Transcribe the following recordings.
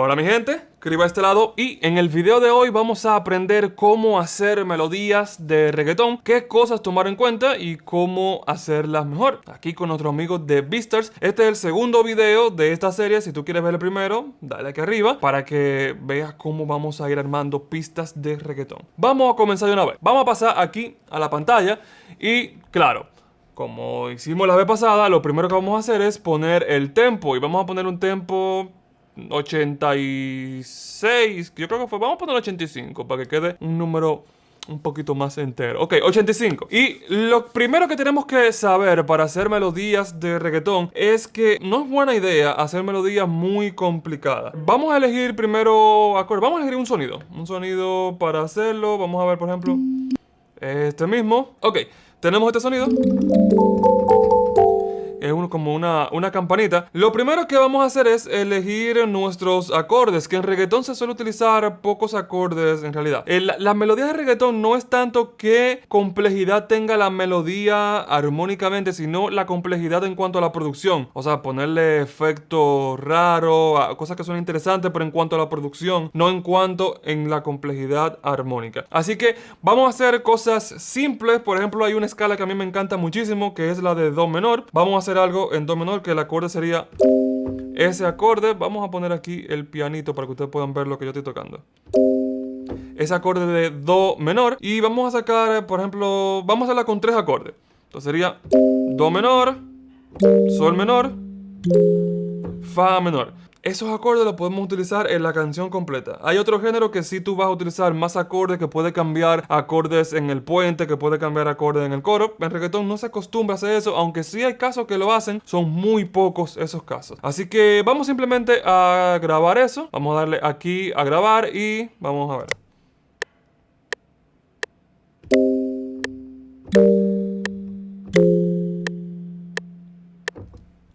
Hola mi gente, Criba a este lado y en el video de hoy vamos a aprender cómo hacer melodías de reggaetón, qué cosas tomar en cuenta y cómo hacerlas mejor. Aquí con nuestros amigos de Beastars. Este es el segundo video de esta serie, si tú quieres ver el primero, dale aquí arriba para que veas cómo vamos a ir armando pistas de reggaetón. Vamos a comenzar de una vez. Vamos a pasar aquí a la pantalla y claro, como hicimos la vez pasada, lo primero que vamos a hacer es poner el tempo y vamos a poner un tempo 86, yo creo que fue, vamos a poner 85 para que quede un número un poquito más entero. Ok, 85. Y lo primero que tenemos que saber para hacer melodías de reggaetón es que no es buena idea hacer melodías muy complicadas. Vamos a elegir primero. Vamos a elegir un sonido. Un sonido para hacerlo. Vamos a ver, por ejemplo, este mismo. Ok, tenemos este sonido es uno, como una, una campanita. Lo primero que vamos a hacer es elegir nuestros acordes, que en reggaetón se suele utilizar pocos acordes en realidad. la melodía de reggaetón no es tanto que complejidad tenga la melodía armónicamente, sino la complejidad en cuanto a la producción. O sea, ponerle efectos raros, cosas que son interesantes, pero en cuanto a la producción, no en cuanto en la complejidad armónica. Así que vamos a hacer cosas simples. Por ejemplo, hay una escala que a mí me encanta muchísimo, que es la de Do menor. Vamos a hacer algo en Do menor que el acorde sería ese acorde. Vamos a poner aquí el pianito para que ustedes puedan ver lo que yo estoy tocando. Ese acorde de Do menor. Y vamos a sacar, por ejemplo, vamos a hacerla con tres acordes. Entonces sería Do menor, Sol menor, Fa menor. Esos acordes los podemos utilizar en la canción completa. Hay otro género que sí tú vas a utilizar más acordes, que puede cambiar acordes en el puente, que puede cambiar acordes en el coro. En reggaetón no se acostumbra a hacer eso, aunque sí hay casos que lo hacen, son muy pocos esos casos. Así que vamos simplemente a grabar eso. Vamos a darle aquí a grabar y vamos a ver.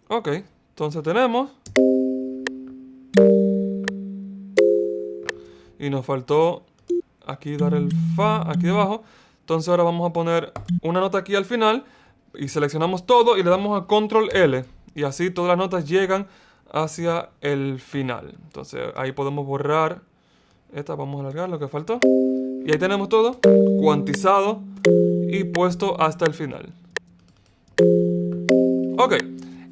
Ok, entonces tenemos Y nos faltó aquí dar el Fa aquí debajo. Entonces ahora vamos a poner una nota aquí al final. Y seleccionamos todo y le damos a Control L. Y así todas las notas llegan hacia el final. Entonces ahí podemos borrar esta. Vamos a alargar lo que faltó. Y ahí tenemos todo cuantizado y puesto hasta el final. Ok.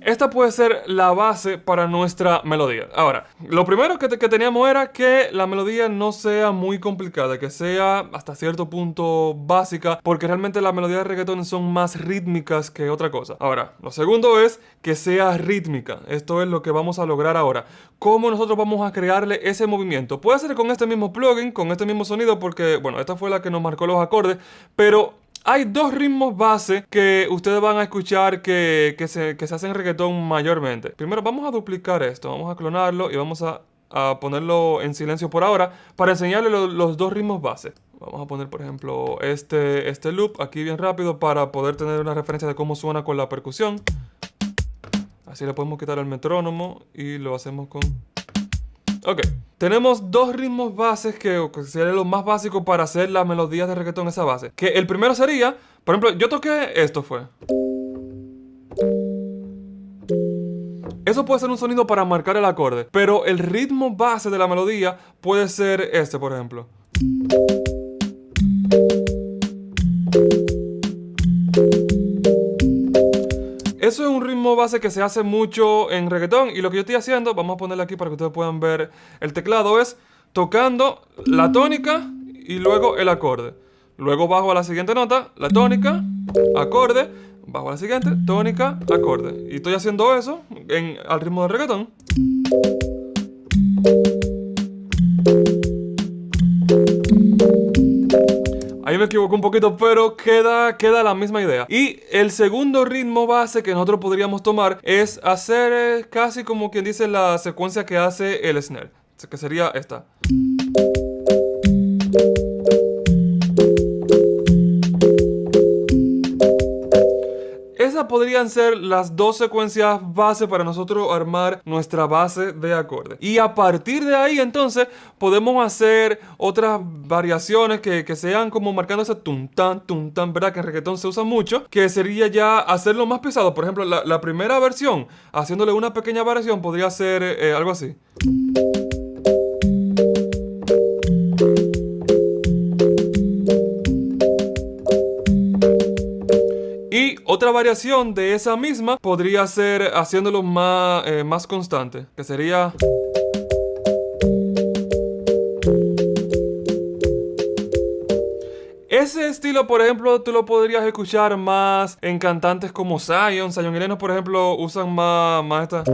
Esta puede ser la base para nuestra melodía. Ahora, lo primero que, teníamos era que la melodía no sea muy complicada, que sea hasta cierto punto básica, porque realmente las melodías de reggaetón son más rítmicas que otra cosa. Ahora, lo segundo es que sea rítmica. Esto es lo que vamos a lograr ahora. ¿Cómo nosotros vamos a crearle ese movimiento? Puede ser con este mismo plugin, con este mismo sonido, porque, bueno, esta fue la que nos marcó los acordes, pero hay dos ritmos base que ustedes van a escuchar que, se, hacen en reggaetón mayormente. Primero vamos a duplicar esto, vamos a clonarlo y vamos a, ponerlo en silencio por ahora para enseñarle los dos ritmos base. Vamos a poner, por ejemplo, este, este loop aquí bien rápido para poder tener una referencia de cómo suena con la percusión. Así le podemos quitar el metrónomo y lo hacemos con... Ok, tenemos dos ritmos bases que, sería lo más básico para hacer las melodías de reggaetón esa base. Que el primero sería, por ejemplo, yo toqué esto fue. Eso puede ser un sonido para marcar el acorde, pero el ritmo base de la melodía puede ser este, por ejemplo. Eso es un ritmo base que se hace mucho en reggaetón y lo que yo estoy haciendo, vamos a ponerle aquí para que ustedes puedan ver el teclado, es tocando la tónica y luego el acorde. Luego bajo a la siguiente nota, la tónica, acorde, bajo a la siguiente, tónica, acorde. Y estoy haciendo eso en, al ritmo de reggaetón. Ahí me equivoco un poquito, pero queda, queda la misma idea. Y el segundo ritmo base que nosotros podríamos tomar es hacer eh, casi como quien dice la secuencia que hace el snare. Que sería esta. Podrían ser las dos secuencias base para nosotros armar nuestra base de acorde. Y a partir de ahí entonces podemos hacer otras variaciones que, sean como marcando ese tum tan, tum tan, ¿verdad? Que en reggaetón se usa mucho, que sería ya hacerlo más pesado. Por ejemplo, la, primera versión, haciéndole una pequeña variación, podría ser eh, algo así. Otra variación de esa misma podría ser haciéndolo más, eh, más constante, que sería... Ese estilo, por ejemplo, tú lo podrías escuchar más en cantantes como Zion. Zion y Lennon, por ejemplo, usan más, más esta...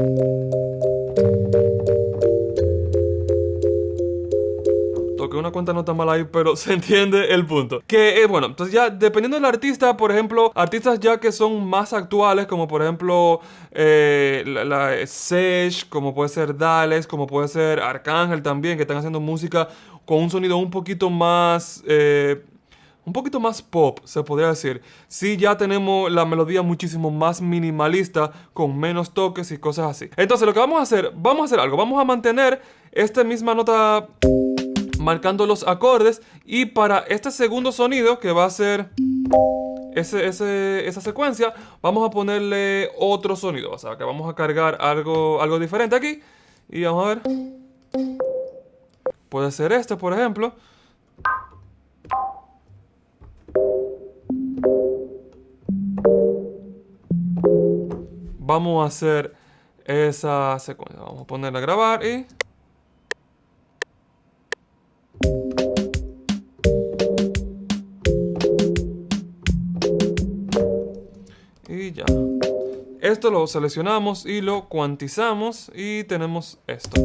Toqué una cuenta no tan mal ahí, pero se entiende el punto. Que, eh, bueno, entonces ya dependiendo del artista, por ejemplo, artistas ya que son más actuales, como por ejemplo eh, la, la Sesh, como puede ser Dales, como puede ser Arcángel también, que están haciendo música con un sonido un poquito más... Eh, un poquito más pop, se podría decir. Sí, ya tenemos la melodía muchísimo más minimalista, con menos toques y cosas así. Entonces, lo que vamos a hacer, vamos a hacer algo. Vamos a mantener esta misma nota marcando los acordes. Y para este segundo sonido, que va a ser ese, esa secuencia, vamos a ponerle otro sonido. O sea, que vamos a cargar algo, algo diferente aquí. Y vamos a ver. Puede ser este, por ejemplo. vamos a hacer esa secuencia. Vamos a ponerla a grabar y... Y ya. Esto lo seleccionamos y lo cuantizamos y tenemos esto.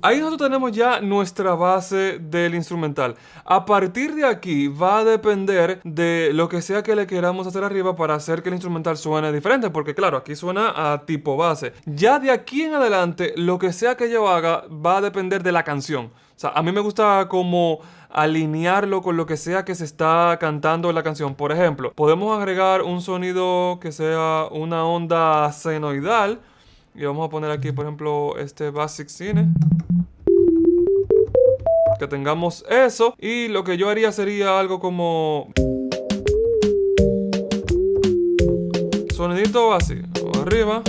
Ahí nosotros tenemos ya nuestra base del instrumental. A partir de aquí va a depender de lo que sea que le queramos hacer arriba para hacer que el instrumental suene diferente. Porque claro, aquí suena a tipo base. Ya de aquí en adelante, lo que sea que yo haga va a depender de la canción. O sea, a mí me gusta como alinearlo con lo que sea que se está cantando en la canción. Por ejemplo, podemos agregar un sonido que sea una onda senoidal. Y vamos a poner aquí, por ejemplo, este Basic Cine que tengamos eso. Y lo que yo haría sería algo como... Sonidito así, arriba.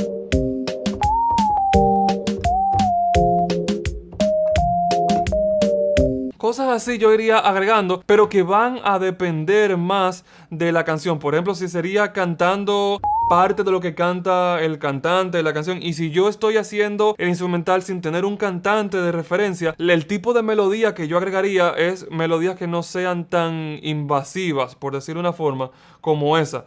Cosas así yo iría agregando, pero que van a depender más de la canción. Por ejemplo, si sería cantando parte de lo que canta el cantante de la canción. Y si yo estoy haciendo el instrumental sin tener un cantante de referencia, el tipo de melodía que yo agregaría es melodías que no sean tan invasivas, por decir una forma, como esa.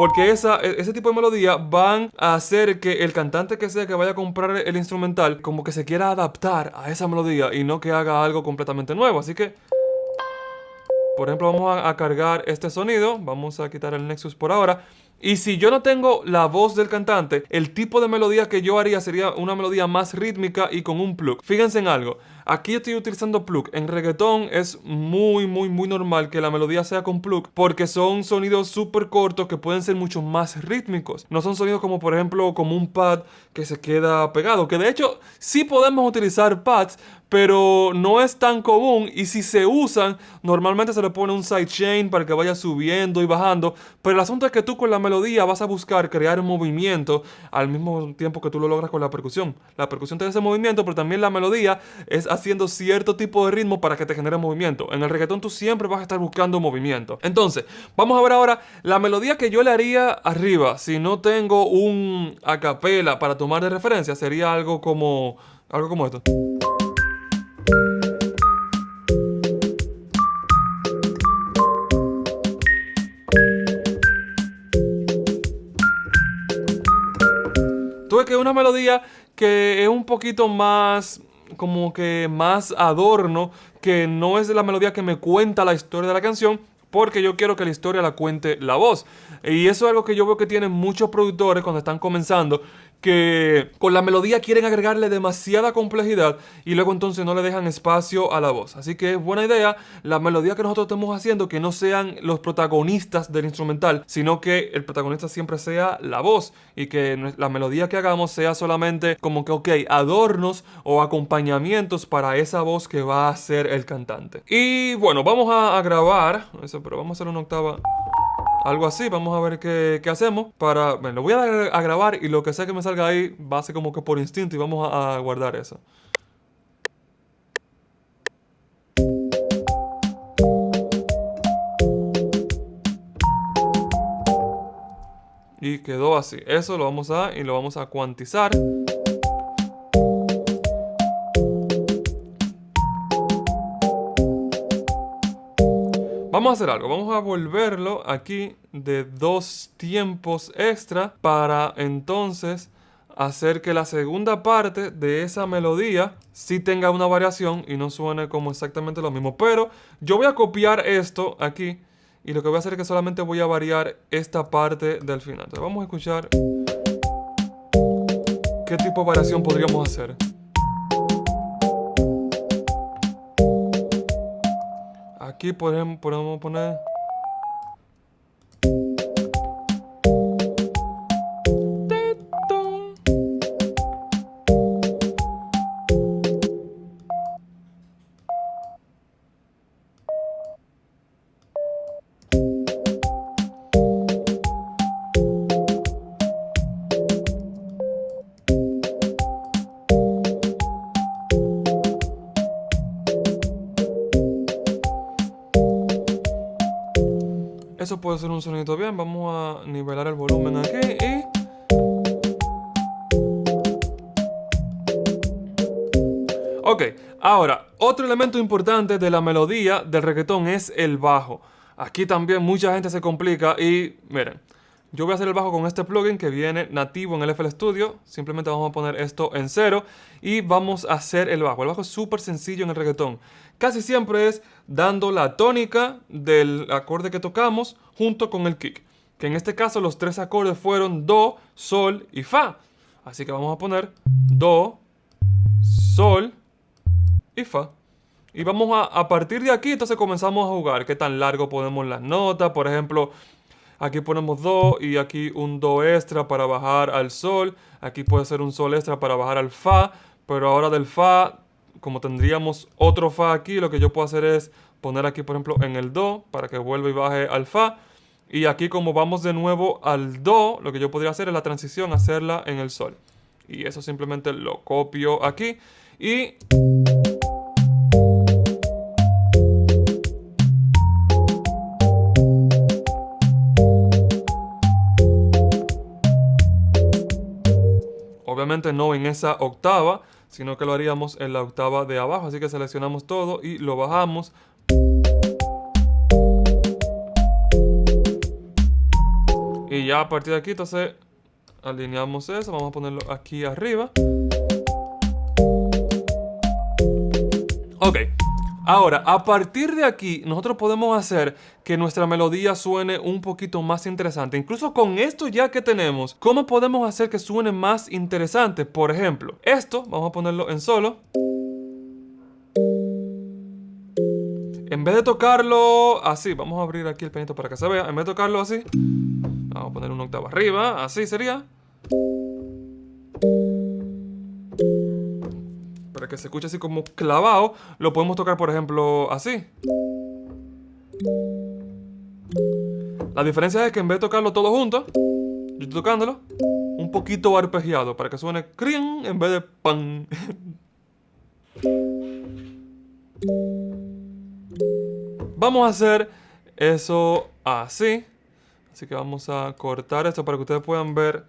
Porque esa, e, ese tipo de melodía van a hacer que el cantante que sea que vaya a comprar el instrumental como que se quiera adaptar a esa melodía y no que haga algo completamente nuevo. Así que, por ejemplo, vamos a, a cargar este sonido. Vamos a quitar el Nexus por ahora. Y si yo no tengo la voz del cantante, el tipo de melodía que yo haría sería una melodía más rítmica y con un plug. Fíjense en algo. Aquí estoy utilizando plug. En reggaetón es muy, muy, muy normal que la melodía sea con plug porque son sonidos súper cortos que pueden ser mucho más rítmicos. No son sonidos como, por ejemplo, como un pad que se queda pegado. Que de hecho sí podemos utilizar pads, pero no es tan común y si se usan, normalmente se le pone un sidechain para que vaya subiendo y bajando, pero el asunto es que tú con la melodía vas a buscar crear un movimiento al mismo tiempo que tú lo logras con la percusión. La percusión te ese movimiento, pero también la melodía es haciendo cierto tipo de ritmo para que te genere movimiento. En el reggaetón tú siempre vas a estar buscando movimiento. Entonces, vamos a ver ahora la melodía que yo le haría arriba, si no tengo un acapela para tomar de referencia, sería algo como algo como esto. Tuve que una melodía que es un poquito más como que más adorno, que no es la melodía que me cuenta la historia de la canción, porque yo quiero que la historia la cuente la voz. Y eso es algo que yo veo que tienen muchos productores cuando están comenzando, que con la melodía quieren agregarle demasiada complejidad y luego entonces no le dejan espacio a la voz. Así que es buena idea la melodía que nosotros estemos haciendo que no sean los protagonistas del instrumental, sino que el protagonista siempre sea la voz y que la melodía que hagamos sea solamente como que, ok, adornos o acompañamientos para esa voz que va a ser el cantante. Y bueno, vamos a, grabar, eso, pero vamos a hacer una octava algo así. Vamos a ver qué, hacemos. Para, bueno, lo voy a grabar y lo que sea que me salga ahí va a ser como que por instinto y vamos a, a guardar eso. Y quedó así. Eso lo vamos a y lo vamos a cuantizar. Vamos a hacer algo, vamos a volverlo aquí de dos tiempos extra para entonces hacer que la segunda parte de esa melodía sí tenga una variación y no suene como exactamente lo mismo. Pero yo voy a copiar esto aquí y lo que voy a hacer es que solamente voy a variar esta parte del final. Entonces vamos a escuchar qué tipo de variación podríamos hacer. Aquí podemos, podemos poner... Puede ser un sonido bien. Vamos a nivelar el volumen aquí y... Ok, ahora, otro elemento importante de la melodía del reggaetón es el bajo. Aquí también mucha gente se complica y miren, yo voy a hacer el bajo con este plugin que viene nativo en el FL Studio. Simplemente vamos a poner esto en cero y vamos a hacer el bajo. El bajo es súper sencillo en el reggaetón. Casi siempre es dando la tónica del acorde que tocamos junto con el kick. Que en este caso los tres acordes fueron Do, Sol y Fa. Así que vamos a poner Do, Sol y Fa. Y vamos a, a partir de aquí, entonces comenzamos a jugar. Qué tan largo ponemos las notas. Por ejemplo, Aquí ponemos Do y aquí un Do extra para bajar al Sol. Aquí puede ser un Sol extra para bajar al Fa. Pero ahora del Fa, como tendríamos otro Fa aquí, lo que yo puedo hacer es poner aquí, por ejemplo, en el Do para que vuelva y baje al Fa. Y aquí como vamos de nuevo al Do, lo que yo podría hacer es la transición, hacerla en el Sol. Y eso simplemente lo copio aquí. Y... Obviamente no en esa octava, sino que lo haríamos en la octava de abajo. Así que seleccionamos todo y lo bajamos. Y ya a partir de aquí, entonces, alineamos eso. Vamos a ponerlo aquí arriba. Ok. Ahora, a partir de aquí, nosotros podemos hacer que nuestra melodía suene un poquito más interesante. Incluso con esto ya que tenemos, ¿cómo podemos hacer que suene más interesante? Por ejemplo, esto, vamos a ponerlo en solo. En vez de tocarlo así, vamos a abrir aquí el pianito para que se vea. En vez de tocarlo así, vamos a poner una octava arriba, así sería. Para que se escuche así como clavado, lo podemos tocar, por ejemplo, así. La diferencia es que en vez de tocarlo todo junto, yo estoy tocándolo un poquito arpegiado para que suene crin en vez de pan. Vamos a hacer eso así. Así que vamos a cortar esto para que ustedes puedan ver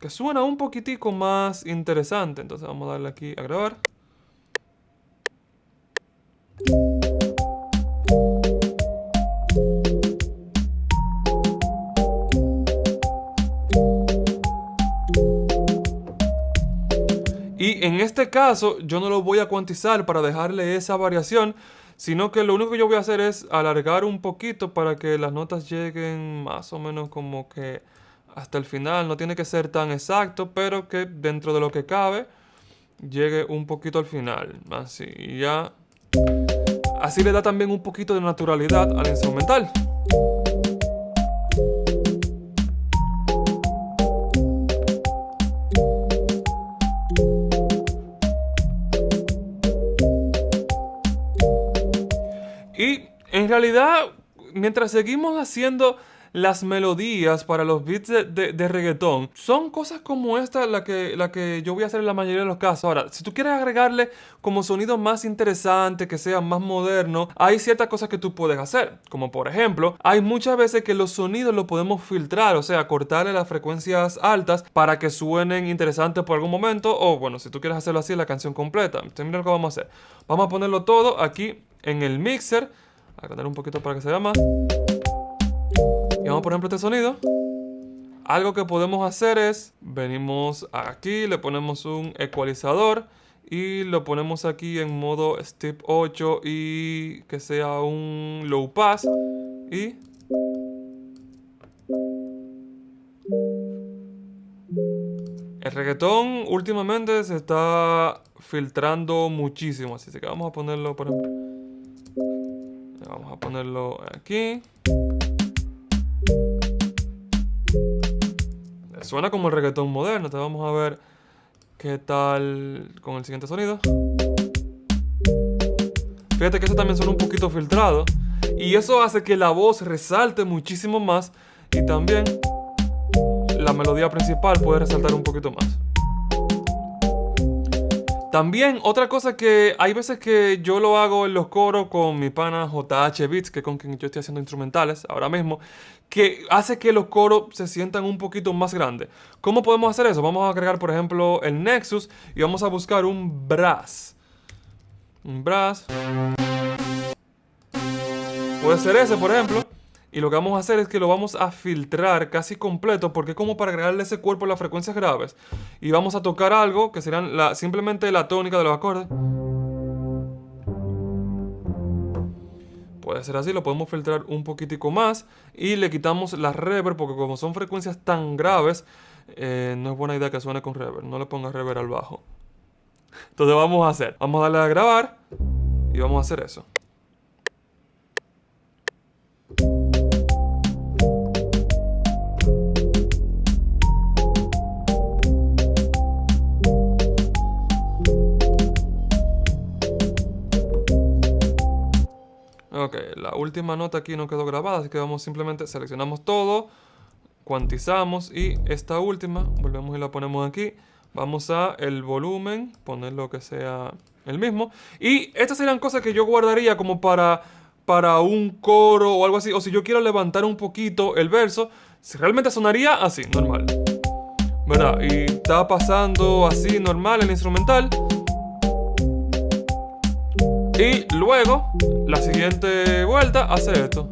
que suena un poquitico más interesante. Entonces vamos a darle aquí a grabar. Y en este caso yo no lo voy a cuantizar para dejarle esa variación, sino que lo único que yo voy a hacer es alargar un poquito para que las notas lleguen más o menos como que hasta el final. No tiene que ser tan exacto, pero que dentro de lo que cabe llegue un poquito al final. Así, ya. Así le da también un poquito de naturalidad al instrumental. Y en realidad, mientras seguimos haciendo las melodías para los beats de, reggaetón son cosas como esta la que, la que yo voy a hacer en la mayoría de los casos. Ahora, si tú quieres agregarle como sonido más interesante, que sea más moderno, hay ciertas cosas que tú puedes hacer. Como por ejemplo, hay muchas veces que los sonidos los podemos filtrar, o sea, cortarle las frecuencias altas para que suenen interesantes por algún momento. O bueno, si tú quieres hacerlo así, la canción completa. Entonces, mira lo que vamos a hacer. Vamos a ponerlo todo aquí en el mixer. A poner un poquito para que se vea más. Vamos por ejemplo este sonido. Algo que podemos hacer es, venimos aquí, le ponemos un ecualizador y lo ponemos aquí en modo step 8 y que sea un low pass y el reggaetón últimamente se está filtrando muchísimo, así que vamos a ponerlo por ejemplo. Vamos a ponerlo aquí. Suena como el reggaetón moderno. Te vamos a ver qué tal con el siguiente sonido. Fíjate que eso también suena un poquito filtrado. Y eso hace que la voz resalte muchísimo más. Y también la melodía principal puede resaltar un poquito más. También otra cosa que hay veces que yo lo hago en los coros con mi pana JH Beats, que con quien yo estoy haciendo instrumentales ahora mismo, que hace que los coros se sientan un poquito más grandes. ¿Cómo podemos hacer eso? Vamos a agregar, por ejemplo, el Nexus y vamos a buscar un brass. Un brass. Puede ser ese, por ejemplo. Y lo que vamos a hacer es que lo vamos a filtrar casi completo porque es como para agregarle ese cuerpo a las frecuencias graves. Y vamos a tocar algo que serán simplemente la tónica de los acordes. Puede ser así, lo podemos filtrar un poquitico más y le quitamos la reverb porque como son frecuencias tan graves, eh, no es buena idea que suene con reverb. No le ponga reverb al bajo. Entonces vamos a hacer, vamos a darle a grabar y vamos a hacer eso. Ok, la última nota aquí no quedó grabada, así que vamos simplemente, seleccionamos todo, cuantizamos y esta última, volvemos y la ponemos aquí. Vamos a el volumen, poner lo que sea el mismo. Y estas serían cosas que yo guardaría como para, para un coro o algo así. O si yo quiero levantar un poquito el verso, realmente sonaría así, normal. ¿Verdad? Y está pasando así normal el instrumental. Y luego, la siguiente vuelta hace esto.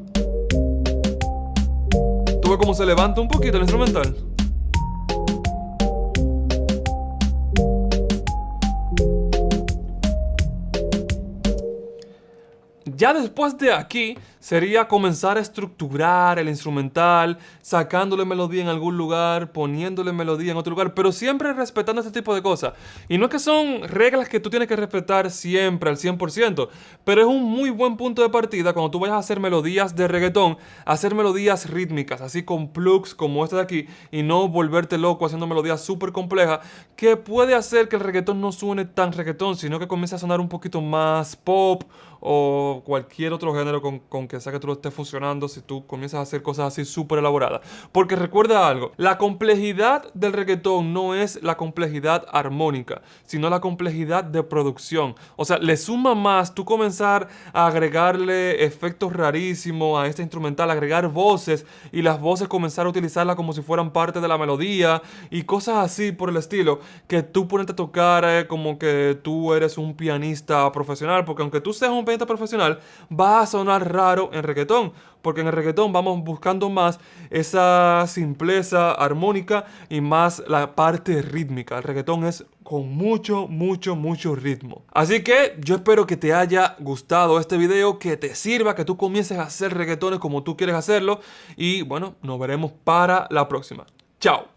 Tú ves se levanta un poquito el instrumental. Ya después de aquí sería comenzar a estructurar el instrumental, sacándole melodía en algún lugar, poniéndole melodía en otro lugar, pero siempre respetando este tipo de cosas. Y no es que son reglas que tú tienes que respetar siempre al 100%, pero es un muy buen punto de partida cuando tú vayas a hacer melodías de reggaetón, hacer melodías rítmicas, así con plugs como este de aquí, y no volverte loco haciendo melodías súper complejas, que puede hacer que el reggaetón no suene tan reggaetón, sino que comience a sonar un poquito más pop o cualquier otro género con, que sea que tú lo estés funcionando si tú comienzas a hacer cosas así súper elaboradas. Porque recuerda algo, la complejidad del reggaetón no es la complejidad armónica, sino la complejidad de producción. O sea, le suma más tú comenzar a agregarle efectos rarísimos a este instrumental, agregar voces y las voces comenzar a utilizarlas como si fueran parte de la melodía y cosas así por el estilo, que tú ponerte a tocar eh, como que tú eres un pianista profesional, porque aunque tú seas un profesional, va a sonar raro en reggaetón. Porque en el reggaetón vamos buscando más esa simpleza armónica y más la parte rítmica. El reggaetón es con mucho, mucho, mucho ritmo. Así que yo espero que te haya gustado este video, que te sirva, que tú comiences a hacer reggaetones como tú quieres hacerlo. Y bueno, nos veremos para la próxima. Chao.